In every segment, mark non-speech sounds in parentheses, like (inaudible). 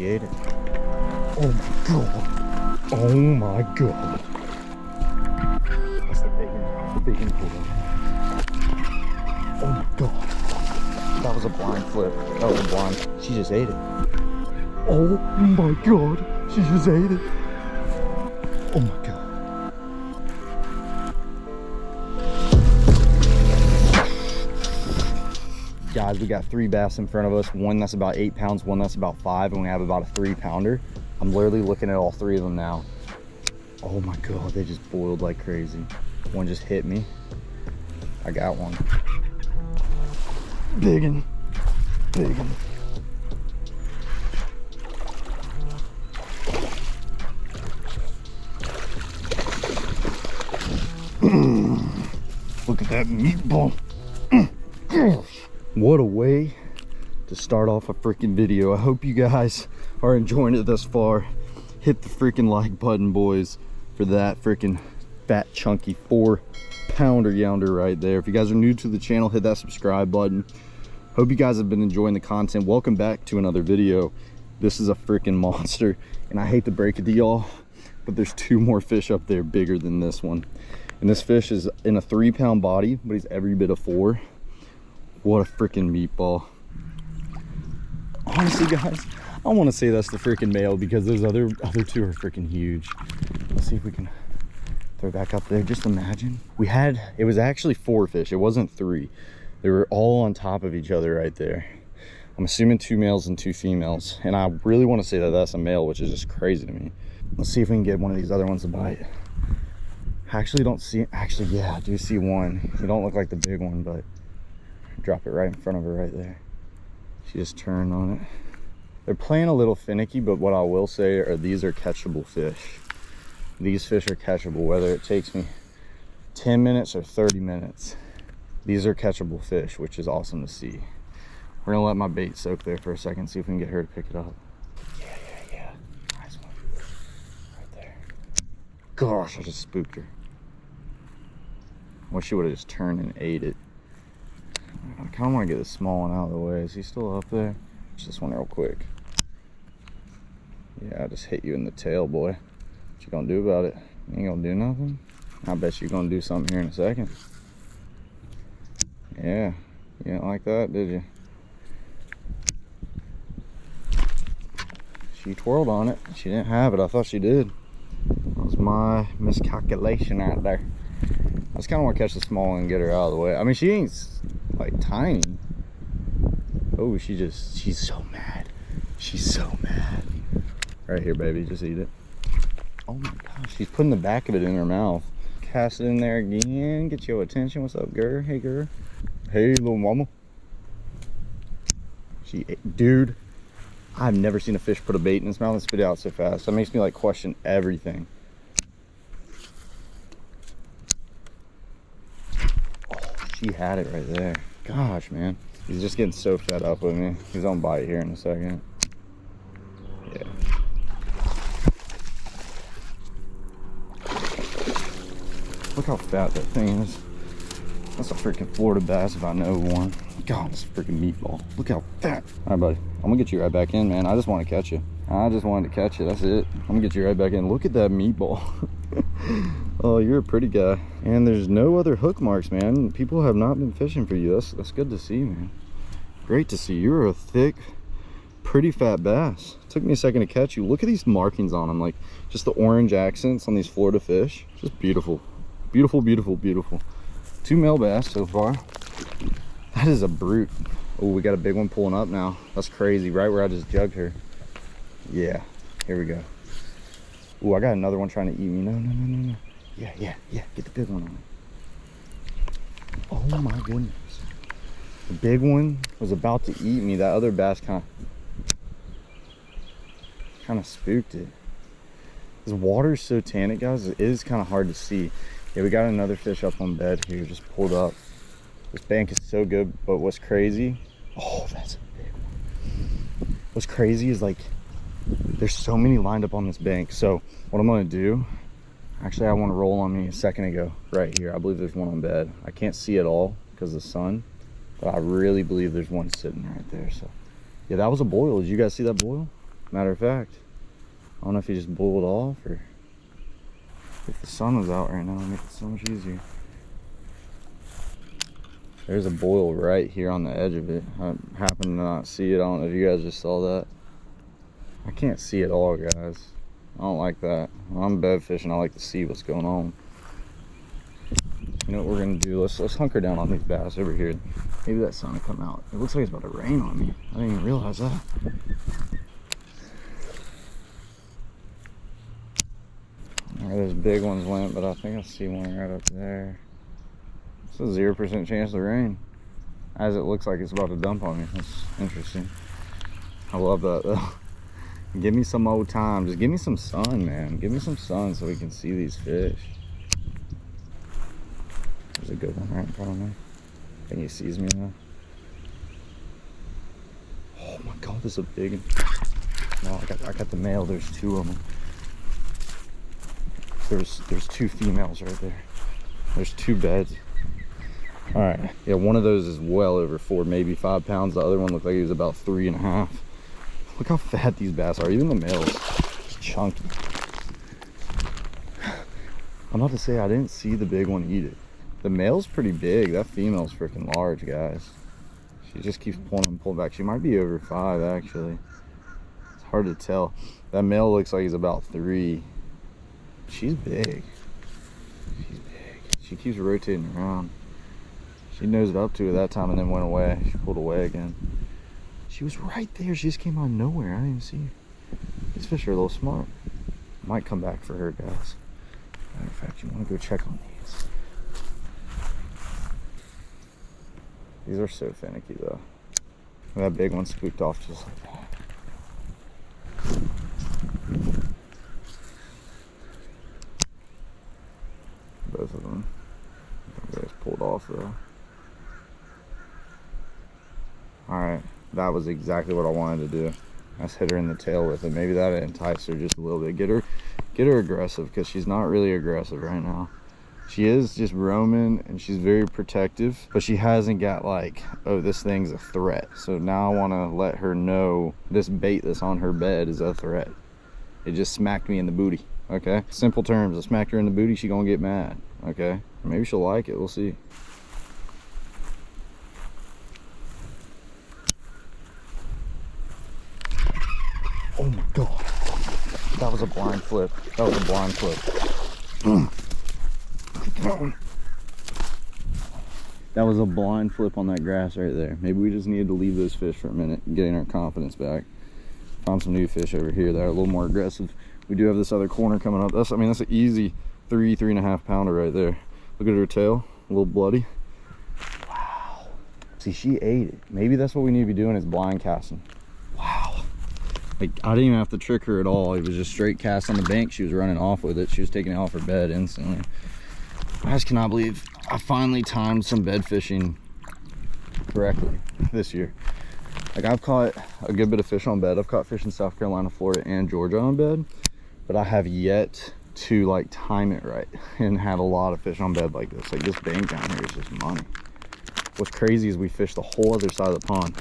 She ate it. Oh my god. Oh my god. That's the bacon. The bacon pool. Oh my god. That was a blind flip. That was a blind. She just ate it. Oh my god. She just ate it. Oh my Guys, we got three bass in front of us. One that's about eight pounds, one that's about five, and we have about a three pounder. I'm literally looking at all three of them now. Oh my God, they just boiled like crazy. One just hit me. I got one. Biggin. Biggin. (clears throat) Look at that meatball. (clears throat) what a way to start off a freaking video. I hope you guys (laughs) are enjoying it thus far. Hit the freaking like button, boys, for that freaking fat, chunky four pounder yonder right there. If you guys are new to the channel, hit that subscribe button. Hope you guys have been enjoying the content. Welcome back to another video. This is a freaking (laughs) monster, and I hate to break it to y'all, but there's two more fish up there bigger than this one. And this fish is in a three pound body, but he's every bit of four. What a freaking meatball. Honestly, guys, I want to say that's the freaking male because those other other two are freaking huge. Let's see if we can throw back up there. Just imagine. We had, it was actually four fish. It wasn't three. They were all on top of each other right there. I'm assuming two males and two females. And I really want to say that that's a male, which is just crazy to me. Let's see if we can get one of these other ones to bite. I actually don't see, actually, yeah, I do see one. You don't look like the big one, but drop it right in front of her right there. She just turned on it. They're playing a little finicky, but what I will say are these are catchable fish. These fish are catchable, whether it takes me 10 minutes or 30 minutes. These are catchable fish, which is awesome to see. We're gonna let my bait soak there for a second, see if we can get her to pick it up. Yeah, yeah, yeah. Nice one. Right there. Gosh, I just spooked her. Wish she would have just turned and ate it. I kind of want to get the small one out of the way. Is he still up there? Just this one real quick. Yeah, I just hit you in the tail, boy. What you gonna do about it? You ain't gonna do nothing? I bet you're gonna do something here in a second. Yeah, you didn't like that, did you? She twirled on it. She didn't have it. I thought she did. That was my miscalculation out there. I just kind of want to catch the small one and get her out of the way. I mean, she ain't like tiny. Oh, she just, she's so mad. She's so mad. Right here, baby, just eat it. Oh my gosh, she's putting the back of it in her mouth. Cast it in there again, get your attention. What's up, girl? Hey, girl. Hey, little mama. She, dude, I've never seen a fish put a bait in its mouth and spit it out so fast. That makes me like question everything. She had it right there. Gosh, man. He's just getting so fed up with me. He's on bite here in a second. Yeah. Look how fat that thing is. That's a freaking Florida bass if I know one. God, this freaking meatball. Look how fat. All right, buddy. I'm gonna get you right back in, man. I just want to catch you. I just wanted to catch you. That's it. I'm gonna get you right back in. Look at that meatball. (laughs) oh, you're a pretty guy. And there's no other hook marks, man. People have not been fishing for you. That's that's good to see, man. Great to see. You're a thick, pretty fat bass. Took me a second to catch you. Look at these markings on them, like just the orange accents on these Florida fish. Just beautiful. Beautiful, beautiful, beautiful. Two male bass so far. That is a brute. Oh, we got a big one pulling up now. That's crazy, right where I just jugged her. Yeah, here we go. Oh, I got another one trying to eat me. No, no, no, no, no. Yeah, yeah, yeah. Get the big one on Oh my goodness. The big one was about to eat me. That other bass kind of kind of spooked it. This water is so tannic, guys. It is kind of hard to see. Yeah, we got another fish up on bed here. Just pulled up. This bank is so good, but what's crazy? Oh, that's a big one. What's crazy is like there's so many lined up on this bank. So what I'm gonna do, actually I wanna roll on me a second ago, right here. I believe there's one on bed. I can't see it all because of the sun, but I really believe there's one sitting right there. So yeah, that was a boil. Did you guys see that boil? Matter of fact, I don't know if he just boiled off or if the sun was out right now, it'd make it so much easier. There's a boil right here on the edge of it. I happen to not see it. I don't know if you guys just saw that. I can't see it all, guys. I don't like that. I'm bed fishing, I like to see what's going on. You know what we're gonna do? Let's let's hunker down on these bass over here. Maybe that sun will come out. It looks like it's about to rain on me. I didn't even realize that. Where those big ones went, but I think I see one right up there. It's a zero percent chance of rain. As it looks like it's about to dump on me. That's interesting. I love that though. Give me some old time. Just give me some sun, man. Give me some sun so we can see these fish. There's a good one right in front of me. I think he sees me now. Oh my god, this is a big one. No, I got I got the male. There's two of them. There's there's two females right there. There's two beds. All right, yeah, one of those is well over four, maybe five pounds. The other one looked like he was about three and a half. Look how fat these bass are. Even the males, just chunky. I'm about to say I didn't see the big one eat it. The male's pretty big. That female's freaking large, guys. She just keeps pulling and pulling back. She might be over five, actually. It's hard to tell. That male looks like he's about three. She's big. She's big. She keeps rotating around. She nosed up to it that time and then went away. She pulled away again. She was right there. She just came out of nowhere. I didn't see her. These fish are a little smart. Might come back for her, guys. Matter of fact, you want to go check on these. These are so finicky, though. That big one spooked off just like that. Both of them. Just pulled off, though. Alright, that was exactly what I wanted to do. Let's hit her in the tail with it. Maybe that enticed her just a little bit. Get her get her aggressive because she's not really aggressive right now. She is just roaming and she's very protective, but she hasn't got like, oh, this thing's a threat. So now I want to let her know this bait that's on her bed is a threat. It just smacked me in the booty, okay? Simple terms, I smacked her in the booty, she gonna get mad, okay? Maybe she'll like it, we'll see. Oh my god. That was a blind flip. That was a blind flip. That. That was a blind flip on that grass right there. Maybe we just needed to leave those fish for a minute, getting our confidence back. Found some new fish over here that are a little more aggressive. We do have this other corner coming up. That's, I mean, that's an easy three, three and a half pounder right there. Look at her tail, a little bloody. Wow. See, she ate it. Maybe that's what we need to be doing is blind casting. Like, I didn't even have to trick her at all. It was just straight cast on the bank. She was running off with it. She was taking it off her bed instantly. I just cannot believe I finally timed some bed fishing correctly this year. Like I've caught a good bit of fish on bed. I've caught fish in South Carolina, Florida, and Georgia on bed, but I have yet to like time it right (laughs) and have a lot of fish on bed like this. Like this bank down here is just money. What's crazy is we fished the whole other side of the pond.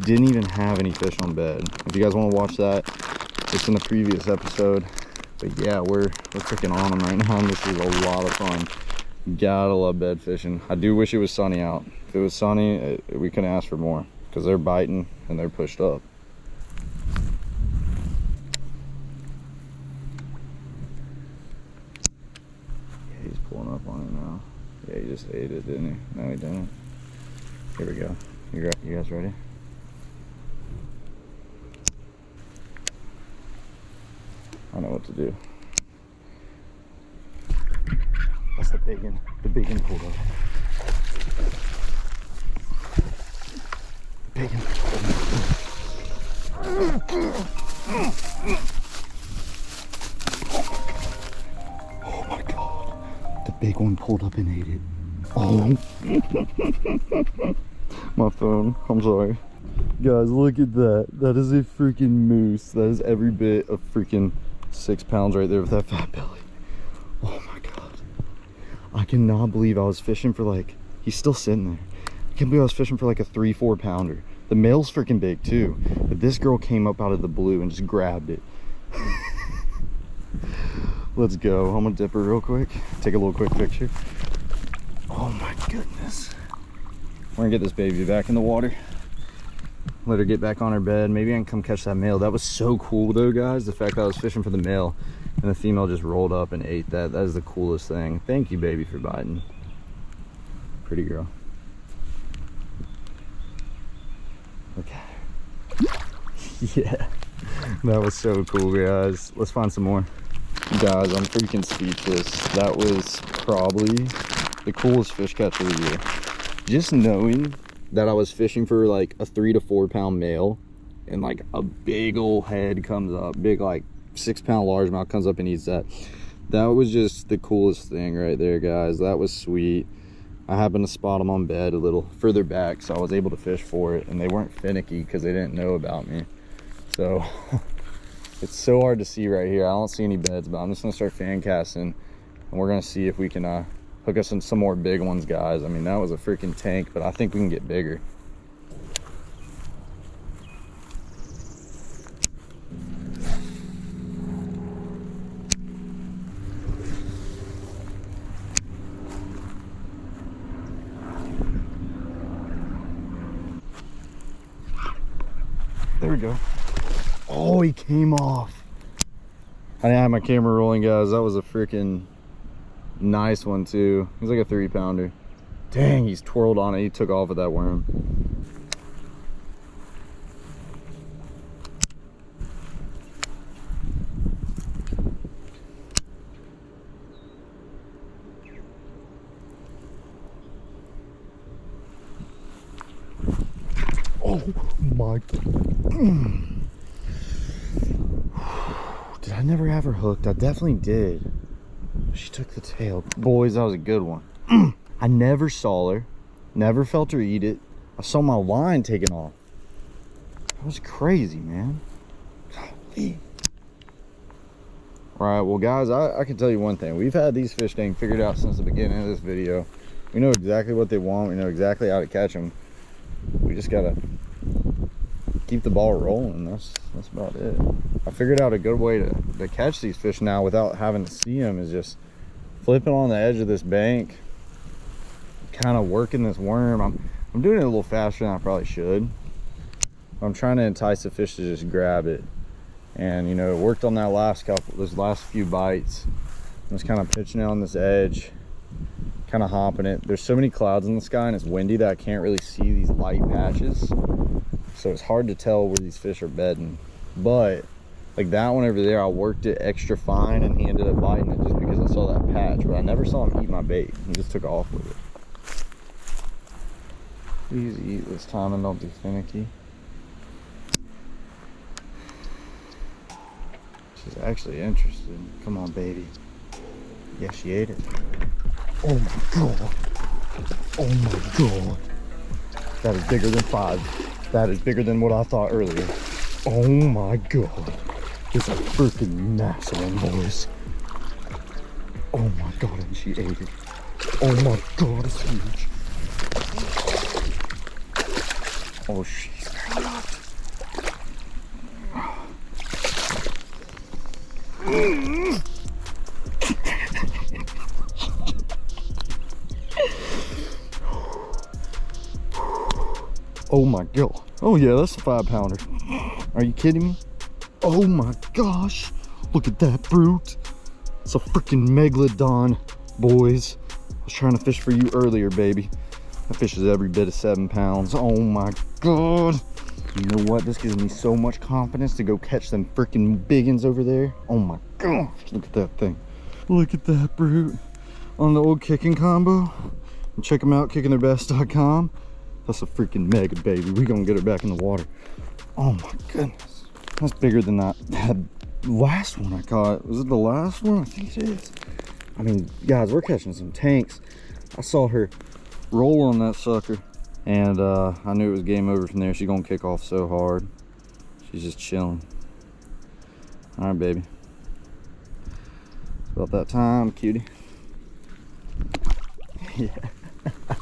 Didn't even have any fish on bed. If you guys want to watch that, it's in the previous episode. But yeah, we're we're freaking on them right (laughs) now. And this is a lot of fun. Gotta love bed fishing. I do wish it was sunny out. If it was sunny, it, we couldn't ask for more because they're biting and they're pushed up. Yeah, he's pulling up on it now. Yeah, he just ate it, didn't he? No, he didn't. Here we go. You, you guys ready? I know what to do. That's the big one. The big one pulled up. Big one. Oh my god. The big one pulled up and ate it. Oh. my phone. I'm sorry. Guys, look at that. That is a freaking moose. That is every bit of freaking six pounds right there with that fat belly. Oh my god. I cannot believe I was fishing for like, he's still sitting there. I can't believe I was fishing for like a three, four pounder. The male's freaking big too. But this girl came up out of the blue and just grabbed it. (laughs) Let's go. I'm gonna dip her real quick. Take a little quick picture. Oh my goodness. We're gonna get this baby back in the water. Let her get back on her bed. Maybe I can come catch that male. That was so cool though, guys. The fact that I was fishing for the male and the female just rolled up and ate that. That is the coolest thing. Thank you, baby, for biting. Pretty girl. Look at her. yeah. That was so cool, guys. Let's find some more. Guys, I'm freaking speechless. That was probably the coolest fish catch of the year. Just knowing that I was fishing for like a three to four pound male and like a big old head comes up, big like six pound largemouth comes up and eats that. That was just the coolest thing right there, guys. That was sweet. I happened to spot them on bed a little further back, so I was able to fish for it, and they weren't finicky because they didn't know about me. So (laughs) it's so hard to see right here. I don't see any beds, but I'm just gonna start fan casting, and we're gonna see if we can uh, hook us in some more big ones, guys. I mean, that was a freaking tank, but I think we can get bigger. There we go. Oh, he came off. I didn't have my camera rolling, guys. That was a freaking nice one, too. He's like a three pounder. Dang, he's twirled on it. He took off with that worm. Oh my. (sighs) Did I never have her hooked? I definitely did. She took the tail. Boys, that was a good one. (clears throat) I never saw her. Never felt her eat it. I saw my line taken off. That was crazy, man. Golly. All right, well, guys, I, I can tell you one thing. We've had these fish dang figured out since the beginning of this video. We know exactly what they want. We know exactly how to catch them. We just gotta keep the ball rolling. That's that's about it. I figured out a good way to, to catch these fish now without having to see them is just flipping on the edge of this bank, kind of working this worm. I'm I'm doing it a little faster than I probably should. I'm trying to entice the fish to just grab it. And you know, it worked on that last couple, those last few bites. I was kind of pitching it on this edge, kind of hopping it. There's so many clouds in the sky and it's windy that I can't really see these light patches. So it's hard to tell where these fish are bedding. But like that one over there, I worked it extra fine and he ended up biting it just because I saw that patch. But I never saw him eat my bait. He just took off with it. Please eat this time and don't be finicky. She's actually interested. Come on, baby. Yeah, she ate it. Oh my god. Oh my god. That is bigger than five. That is bigger than what I thought earlier. Oh my god. It's a freaking massive one, boys. Oh my god, and she ate it. Oh my god, it's huge. Oh, she's Oh (gasps) my god. Oh yeah, that's a five pounder. Are you kidding me? Oh my gosh. Look at that brute. It's a freaking megalodon, boys. I was trying to fish for you earlier, baby. That fish is every bit of seven pounds. Oh my god. You know what? This gives me so much confidence to go catch them freaking biggins over there. Oh my gosh. Look at that thing. Look at that brute. On the old kicking combo. And check them out, kickingtheirbest.com. That's a freaking mega baby. We gonna get her back in the water. Oh my goodness. That's bigger than that, that last one I caught. Was it the last one? I think it is. I mean, guys, we're catching some tanks. I saw her roll on that sucker and uh, I knew it was game over from there. She's gonna kick off so hard. She's just chilling. All right, baby. It's about that time, cutie. (laughs) yeah. (laughs)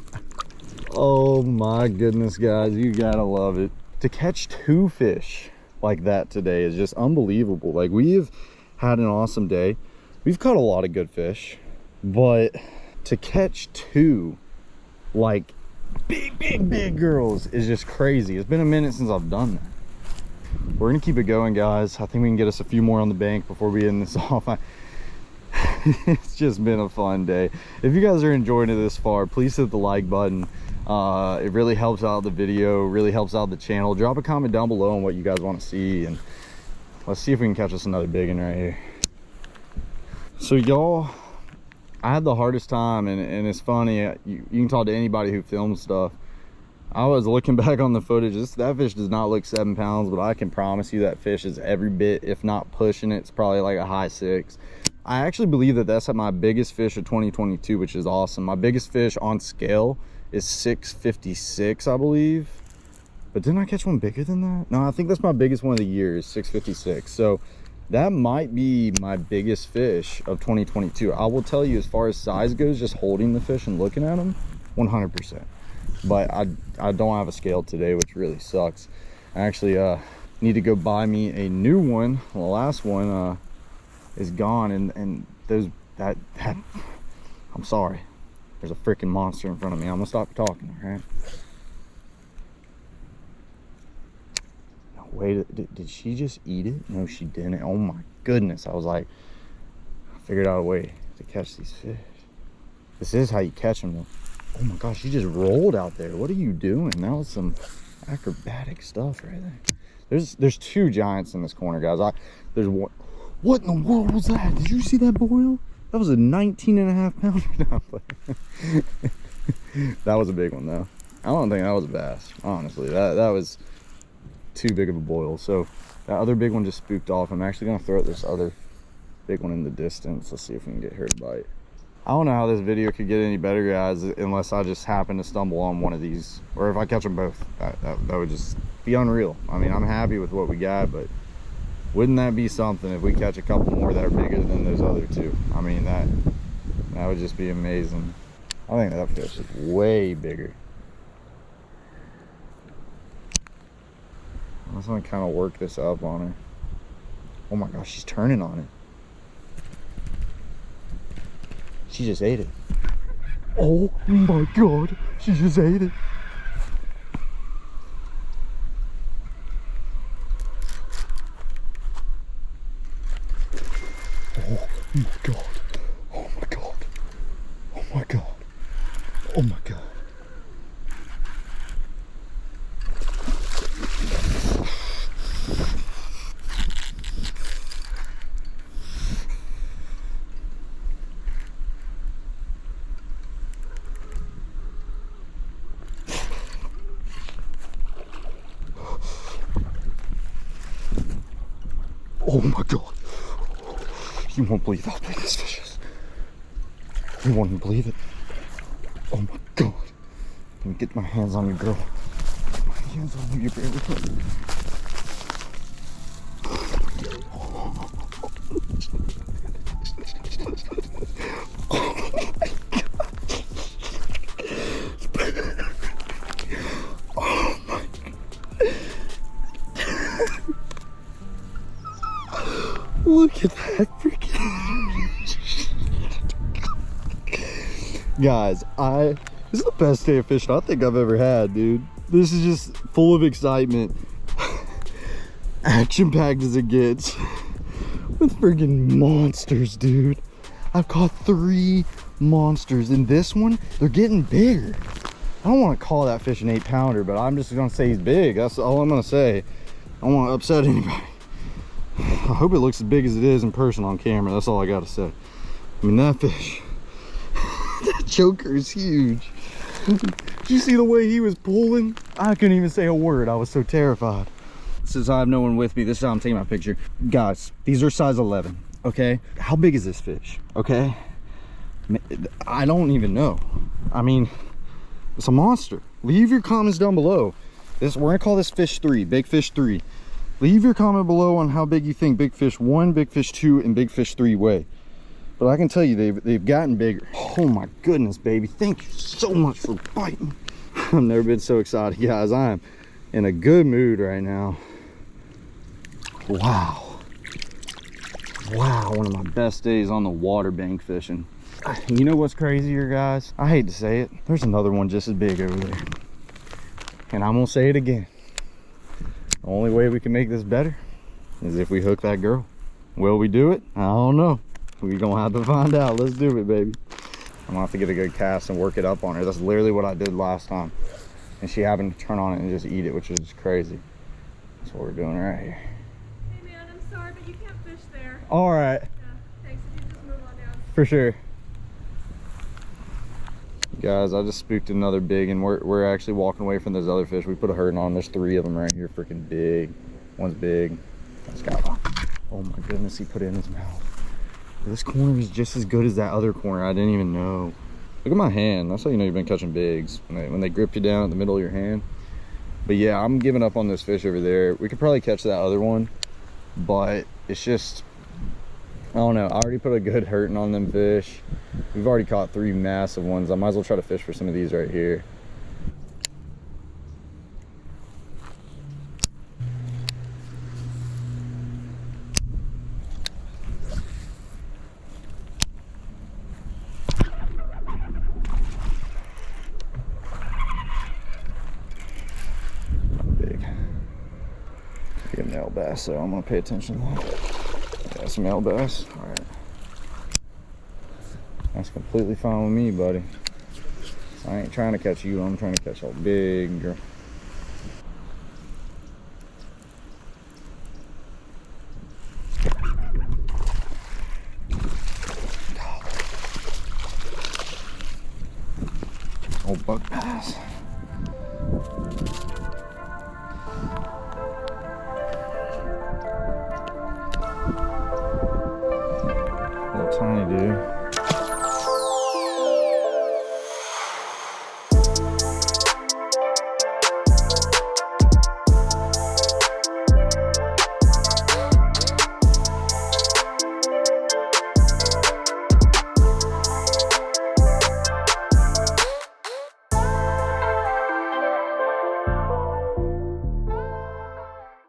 Oh my goodness, guys. You gotta love it. to catch two fish like that today is just unbelievable. Like we've had an awesome day. We've caught a lot of good fish, but to catch two like big, big, big girls is just crazy. It's been a minute since I've done that. We're gonna keep it going, guys. I think we can get us a few more on the bank before we end this (laughs) off. I, (laughs) it's just been a fun day. If you guys are enjoying it this far, please hit the like button. Uh, it really helps out the video, really helps out the channel. Drop a comment down below on what you guys want to see, and let's see if we can catch us another big one right here. So y'all, I had the hardest time, and, and it's funny. Uh, you, you can talk to anybody who films stuff. I was looking (laughs) back on the footage. This, that fish does not look seven pounds, but I can promise you that fish is every bit, if not pushing it. It's probably like a high six. I actually believe that that's my biggest fish of 2022, which is awesome. My biggest fish on scale is 656, I believe. But didn't I catch one bigger than that? No, I think that's my biggest one of the year is 656. So that might be my biggest fish of 2022 i will tell you as far as size goes just holding the fish and looking at them 100 percent but i i don't have a scale today which really sucks i actually uh need to go buy me a new one the last one uh is gone and and those that that (laughs) i'm sorry there's a freaking monster in front of me. I'm gonna stop talking all right? Wait did, did she just eat it? No she didn't. Oh my goodness. I was like i figured out a way to catch these fish. This is how you catch them oh my gosh she just rolled out there. What are you doing? That was some acrobatic stuff right there. There's there's two giants in this corner guys. I there's one what in the world was that? Did you see that boil? That was a 19 and a half pounder (laughs) (laughs) that was a big one though i don't think that was a bass honestly that that was too big of a boil. So that other big one just spooked off. I'm actually gonna throw this other big one in the distance. Let's see if we can get her to bite. I don't know how this video could get any better, guys, unless I just happen to stumble on one of these. Or if I catch them both, that, that, that would just be unreal. I mean, I'm happy with what we got, but wouldn't that be something if we catch a couple more that are bigger than those other two? I mean, that that would just be amazing. I think that fish is way bigger. I was gonna kind of work this up on her. Oh my gosh, she's turning on it. She just ate it. Oh my god, she just ate it. Oh my god. Oh my god. Oh my god. Oh my god. Oh my god. You won't believe how big this fish is. You won't believe it. Oh my god. Let me get my hands on you, girl. Get my hands on you, you barely Look at that freaking. Guys, I. This is the best day of fishing I think I've ever had, dude. This is just full of excitement. (laughs) Action packed as it gets. (laughs) With freaking monsters, dude. I've caught three monsters. And this one, they're getting bigger. I don't want to call that fish an eight pounder, but I'm just to say he's big. That's all I'm to say. I don't want to upset (laughs) anybody. (sighs) I hope it looks as big as it is in person on camera. That's all I got to say. I mean, that fish, choker is huge. (laughs) Did you see the way he was pulling? I couldn't even say a word. I was so terrified. Since I have no one with me, this is how I'm taking my picture. Guys, these are size 11, okay? How big is this fish, okay? I don't even know. I mean, it's a monster. Leave your comments down below. This We're gonna call this fish three, big fish three leave your comment below on how big you think big fish one big fish two and big fish three weigh but i can tell you they've they've gotten bigger oh my goodness baby thank you so much for biting (laughs) i've never been so excited guys i am in a good mood right now. Wow. Wow, one of my best days on the water bank fishing. (sighs) You know what's crazier, guys? I hate to say it. There's another one just as big over there. And I'm gonna say it again. The only way we can make this better is if we hook that girl. Will we do it? I don't know. We gonna have to find out. Let's do it, baby. I'm gonna have to get a good cast and work it up on her. That's literally what I did last time. And she happened to turn on it and just eat it, which is crazy. That's what we're doing right here. Hey man, I'm sorry, but you can't fish there. All right, Yeah, thanks. If you just move on down. for sure. Guys, I just spooked another big and we're, we're actually walking away from those other fish. We put a hurting on. There's three of them right here, freaking big. One's big. That's got. Oh my goodness, he put it in his mouth. This corner is just as good as that other corner. I didn't even know. Look at my hand. That's how you know you've been catching bigs. When they, when they grip you down in the middle of your hand. But yeah, I'm giving up on this fish over there. We could probably catch that other one. But it's just, I don't know. I already put a good hurting on them fish. We've already caught three massive ones. I might as well try to fish for some of these right here. Big. Big male so I'm gonna pay attention to that. Yeah, bass. All right. That's completely fine with me, buddy. I ain't trying to catch you. I'm trying to catch a big girl. Old buck bass.